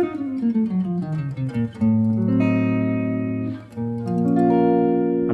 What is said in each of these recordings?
I'm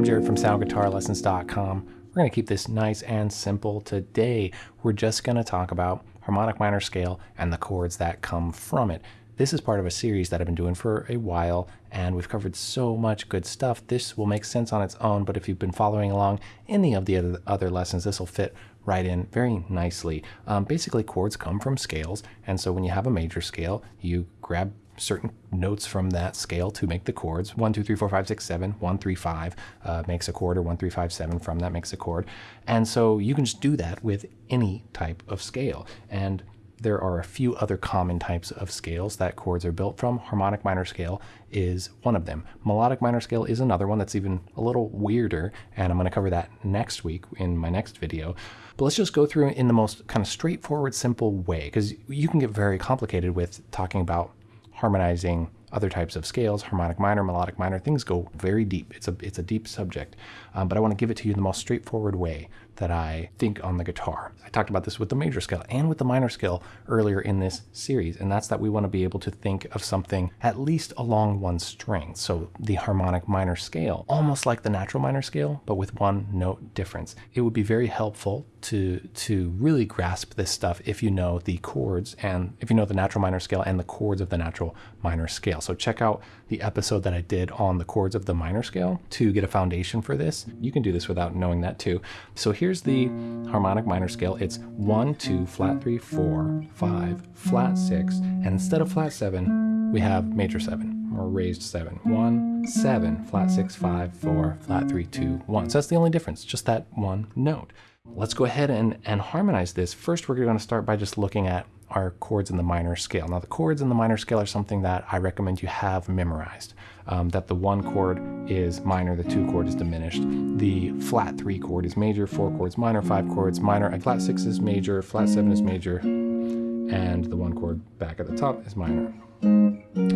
Jared from SoundGuitarLessons.com. We're going to keep this nice and simple today. We're just going to talk about harmonic minor scale and the chords that come from it. This is part of a series that I've been doing for a while, and we've covered so much good stuff. This will make sense on its own, but if you've been following along any of the other lessons, this will fit right in very nicely. Um, basically, chords come from scales, and so when you have a major scale, you grab certain notes from that scale to make the chords. 1, 2, 3, 4, 5, 6, 7, 1, 3, 5 uh, makes a chord, or 1, 3, 5, 7 from that makes a chord. And so you can just do that with any type of scale. And there are a few other common types of scales that chords are built from. Harmonic minor scale is one of them. Melodic minor scale is another one that's even a little weirder, and I'm going to cover that next week in my next video. But let's just go through in the most kind of straightforward, simple way, because you can get very complicated with talking about harmonizing other types of scales, harmonic minor, melodic minor, things go very deep. It's a, it's a deep subject, um, but I want to give it to you in the most straightforward way that I think on the guitar. I talked about this with the major scale and with the minor scale earlier in this series, and that's that we want to be able to think of something at least along one string. So the harmonic minor scale, almost like the natural minor scale, but with one note difference. It would be very helpful to, to really grasp this stuff if you know the chords and if you know the natural minor scale and the chords of the natural minor scale. So check out the episode that I did on the chords of the minor scale to get a foundation for this. You can do this without knowing that too. So here's the harmonic minor scale. It's one, two, flat three, four, five, flat six, and instead of flat seven, we have major seven or raised seven. One, seven, flat six, five, four, flat three, two, one. So that's the only difference, just that one note. Let's go ahead and, and harmonize this. First, we're going to start by just looking at our chords in the minor scale. Now the chords in the minor scale are something that I recommend you have memorized. Um, that the one chord is minor, the two chord is diminished. The flat three chord is major, four chords minor, five chords minor, and flat six is major, flat seven is major, and the one chord back at the top is minor.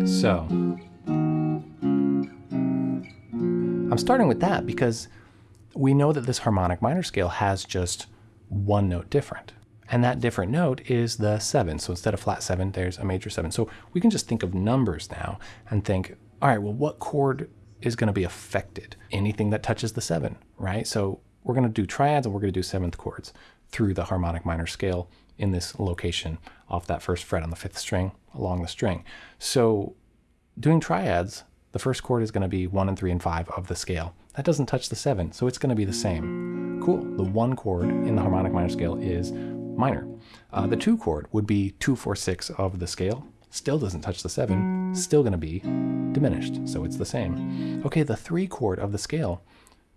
So, I'm starting with that because we know that this harmonic minor scale has just one note different. And that different note is the seven. So instead of flat seven, there's a major seven. So we can just think of numbers now and think, all right, well, what chord is going to be affected? Anything that touches the seven, right? So we're going to do triads and we're going to do seventh chords through the harmonic minor scale in this location off that first fret on the fifth string along the string. So doing triads, the first chord is going to be one and three and five of the scale. That doesn't touch the seven, so it's going to be the same. Cool. The one chord in the harmonic minor scale is minor. Uh, the two chord would be two, four, six of the scale. Still doesn't touch the seven, still going to be diminished, so it's the same. Okay, the three chord of the scale,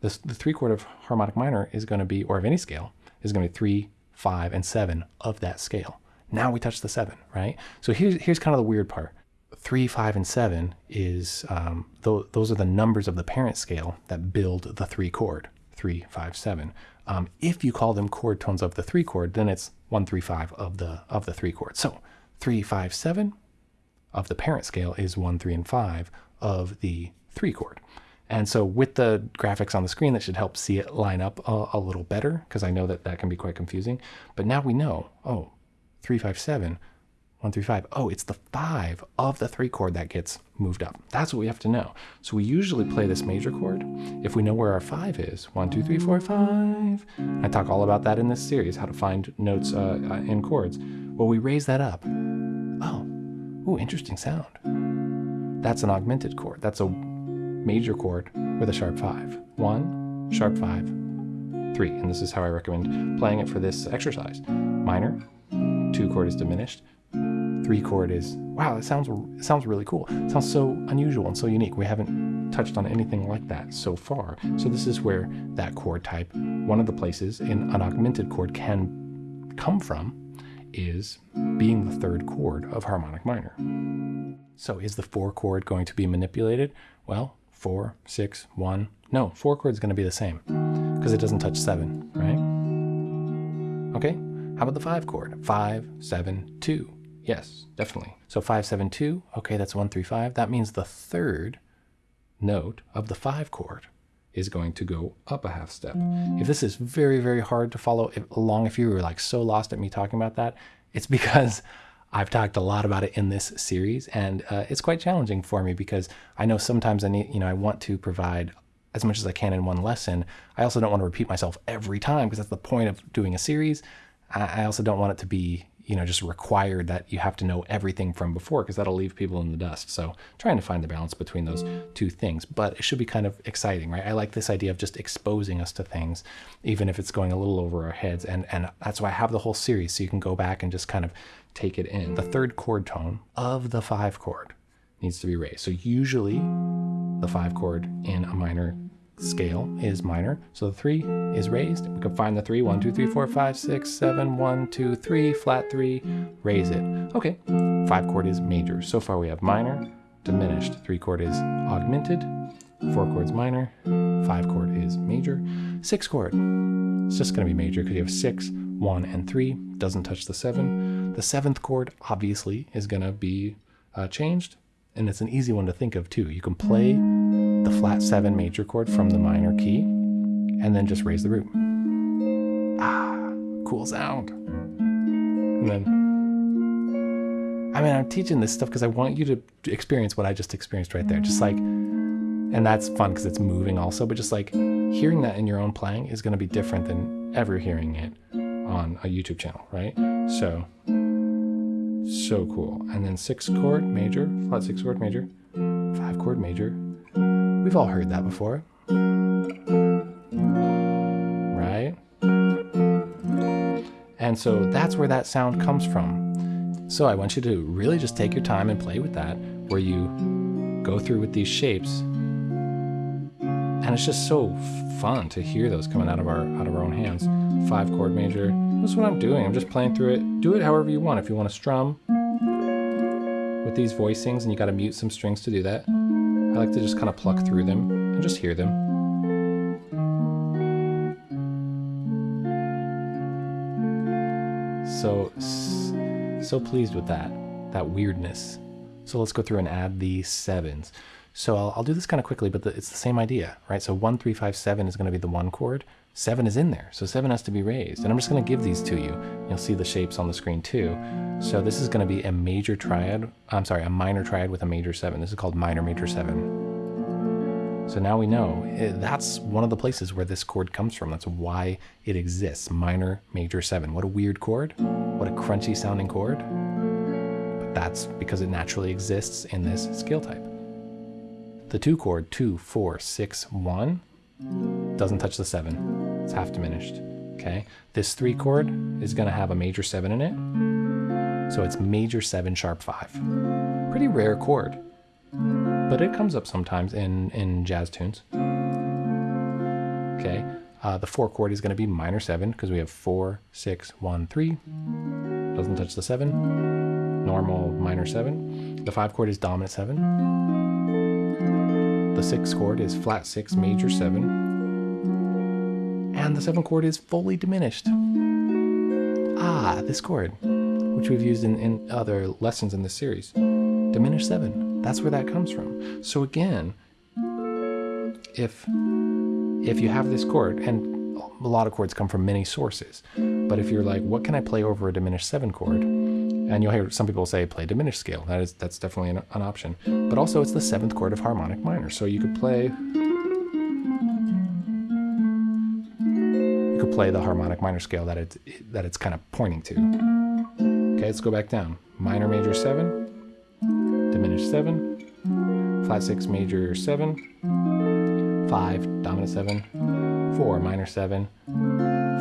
the, the three chord of harmonic minor is going to be, or of any scale, is going to be three, five, and seven of that scale. Now we touch the seven, right? So here's, here's kind of the weird part. Three, five, and seven is, um, th those are the numbers of the parent scale that build the three chord, three, five, seven. Um, if you call them chord tones of the three chord, then it's one, three, five of the of the three chord. So three, five, seven of the parent scale is one, three, and five of the three chord. And so with the graphics on the screen, that should help see it line up a, a little better because I know that that can be quite confusing. But now we know, oh, three, five, seven one through five. Oh, it's the five of the three chord that gets moved up. That's what we have to know. So we usually play this major chord if we know where our five is. One, two, three, four, five. I talk all about that in this series, how to find notes uh, uh, in chords. Well, we raise that up. Oh, ooh, interesting sound. That's an augmented chord. That's a major chord with a sharp five. One, sharp five, three. And this is how I recommend playing it for this exercise. Minor, two chord is diminished, three chord is, wow, it sounds, it sounds really cool. It sounds so unusual and so unique. We haven't touched on anything like that so far. So this is where that chord type, one of the places in an augmented chord can come from is being the third chord of harmonic minor. So is the four chord going to be manipulated? Well, four, six, one. No, four chord is going to be the same because it doesn't touch seven, right? Okay, how about the five chord? Five, seven, two. Yes, definitely. So 572, okay, that's 135. That means the third note of the 5 chord is going to go up a half step. If this is very, very hard to follow along, if you were like so lost at me talking about that, it's because I've talked a lot about it in this series, and uh, it's quite challenging for me because I know sometimes I need, you know, I want to provide as much as I can in one lesson. I also don't want to repeat myself every time because that's the point of doing a series. I also don't want it to be, you know, just required that you have to know everything from before because that'll leave people in the dust. So trying to find the balance between those two things, but it should be kind of exciting, right? I like this idea of just exposing us to things, even if it's going a little over our heads. And, and that's why I have the whole series. So you can go back and just kind of take it in. The third chord tone of the five chord needs to be raised. So usually the five chord in a minor scale is minor. So the three is raised. We can find the three, one, two, three, four, five, six, seven, one, two, three, flat three, raise it. Okay, five chord is major. So far we have minor, diminished. Three chord is augmented, four chords minor, five chord is major. Six chord, it's just gonna be major because you have six, one, and three, doesn't touch the seven. The seventh chord obviously is gonna be uh, changed and it's an easy one to think of too. You can play the flat seven major chord from the minor key and then just raise the root. Ah, cool sound. And then, I mean, I'm teaching this stuff because I want you to experience what I just experienced right there. Just like, and that's fun because it's moving also, but just like hearing that in your own playing is going to be different than ever hearing it on a YouTube channel, right? So, so cool. And then six chord major, flat six chord major, five chord major. We've all heard that before. Right? And so that's where that sound comes from. So I want you to really just take your time and play with that, where you go through with these shapes. And it's just so fun to hear those coming out of our out of our own hands. Five chord major, that's what I'm doing. I'm just playing through it. Do it however you want. If you want to strum with these voicings and you got to mute some strings to do that, I like to just kind of pluck through them and just hear them. So, so pleased with that, that weirdness. So let's go through and add these sevens. So I'll, I'll do this kind of quickly, but the, it's the same idea, right? So one, three, five, seven is going to be the one chord seven is in there, so seven has to be raised. And I'm just gonna give these to you. You'll see the shapes on the screen too. So this is gonna be a major triad, I'm sorry, a minor triad with a major seven. This is called minor major seven. So now we know eh, that's one of the places where this chord comes from. That's why it exists, minor major seven. What a weird chord, what a crunchy sounding chord. But that's because it naturally exists in this scale type. The two chord, two, four, six, one, doesn't touch the seven. It's half diminished. Okay, this three chord is going to have a major seven in it. So it's major seven sharp five. Pretty rare chord, but it comes up sometimes in, in jazz tunes. Okay, uh, the four chord is going to be minor seven because we have four, six, one, three. Doesn't touch the seven. Normal minor seven. The five chord is dominant seven. The six chord is flat six, major seven and the seventh chord is fully diminished. Ah, this chord, which we've used in, in other lessons in this series. Diminished seven, that's where that comes from. So again, if, if you have this chord, and a lot of chords come from many sources, but if you're like, what can I play over a diminished seven chord? And you'll hear some people say play diminished scale. That is that's definitely an, an option. But also it's the seventh chord of harmonic minor. So you could play play the harmonic minor scale that it's that it's kind of pointing to. Okay, let's go back down. Minor major seven, diminished seven, flat six major seven, five dominant seven, four minor seven,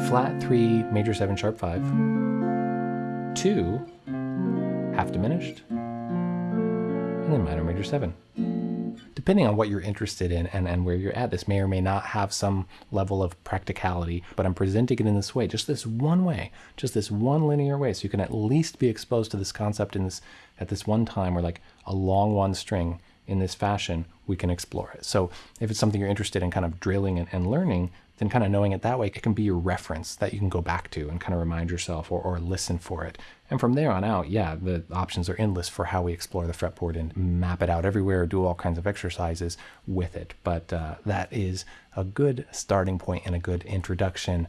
flat three major seven sharp five, two half diminished, and then minor major seven depending on what you're interested in and, and where you're at, this may or may not have some level of practicality, but I'm presenting it in this way, just this one way, just this one linear way. So you can at least be exposed to this concept in this at this one time where like a long one string in this fashion, we can explore it. So if it's something you're interested in kind of drilling and, and learning, then kind of knowing it that way, it can be your reference that you can go back to and kind of remind yourself or, or listen for it. And from there on out, yeah, the options are endless for how we explore the fretboard and map it out everywhere, do all kinds of exercises with it. But uh, that is a good starting point and a good introduction.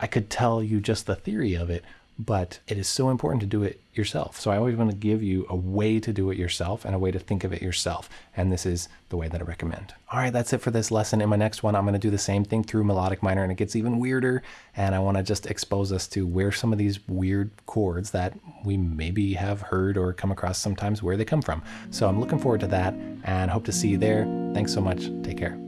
I could tell you just the theory of it, but it is so important to do it yourself. So I always want to give you a way to do it yourself and a way to think of it yourself. And this is the way that I recommend. All right, that's it for this lesson. In my next one, I'm going to do the same thing through melodic minor and it gets even weirder. And I want to just expose us to where some of these weird chords that we maybe have heard or come across sometimes where they come from. So I'm looking forward to that and hope to see you there. Thanks so much. Take care.